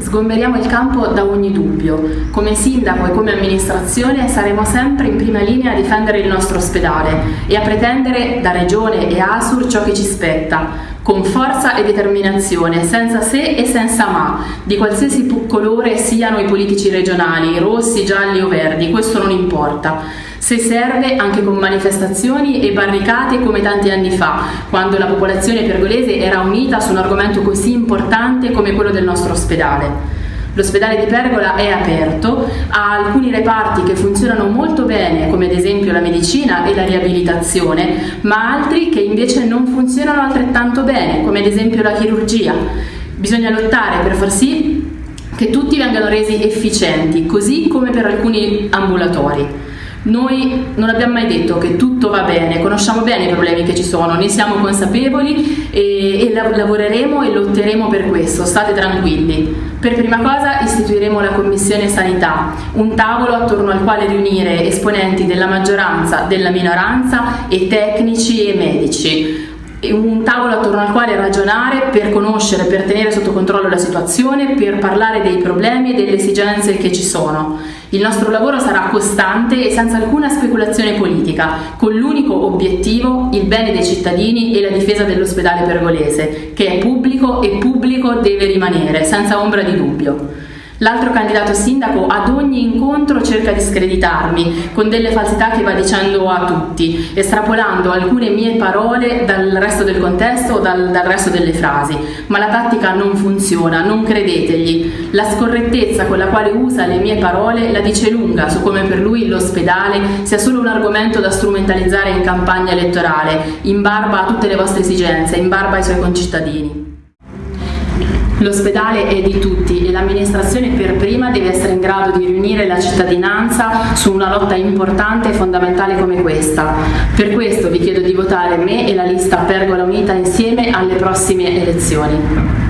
Sgomberiamo il campo da ogni dubbio. Come sindaco e come amministrazione saremo sempre in prima linea a difendere il nostro ospedale e a pretendere da Regione e ASUR ciò che ci spetta, con forza e determinazione, senza se e senza ma, di qualsiasi colore siano i politici regionali, rossi, gialli o verdi, questo non importa se serve anche con manifestazioni e barricate come tanti anni fa, quando la popolazione pergolese era unita su un argomento così importante come quello del nostro ospedale. L'ospedale di Pergola è aperto, ha alcuni reparti che funzionano molto bene, come ad esempio la medicina e la riabilitazione, ma altri che invece non funzionano altrettanto bene, come ad esempio la chirurgia. Bisogna lottare per far sì che tutti vengano resi efficienti, così come per alcuni ambulatori. Noi non abbiamo mai detto che tutto va bene, conosciamo bene i problemi che ci sono, ne siamo consapevoli e, e lavoreremo e lotteremo per questo, state tranquilli. Per prima cosa istituiremo la Commissione Sanità, un tavolo attorno al quale riunire esponenti della maggioranza, della minoranza e tecnici e medici un tavolo attorno al quale ragionare per conoscere, per tenere sotto controllo la situazione, per parlare dei problemi e delle esigenze che ci sono. Il nostro lavoro sarà costante e senza alcuna speculazione politica, con l'unico obiettivo il bene dei cittadini e la difesa dell'ospedale pergolese, che è pubblico e pubblico deve rimanere, senza ombra di dubbio. L'altro candidato sindaco ad ogni incontro cerca di screditarmi con delle falsità che va dicendo a tutti, estrapolando alcune mie parole dal resto del contesto o dal, dal resto delle frasi. Ma la tattica non funziona, non credetegli. La scorrettezza con la quale usa le mie parole la dice lunga su come per lui l'ospedale sia solo un argomento da strumentalizzare in campagna elettorale, in barba a tutte le vostre esigenze, in barba ai suoi concittadini. L'ospedale è di tutti e l'amministrazione per prima deve essere in grado di riunire la cittadinanza su una lotta importante e fondamentale come questa. Per questo vi chiedo di votare me e la lista Pergola Unita insieme alle prossime elezioni.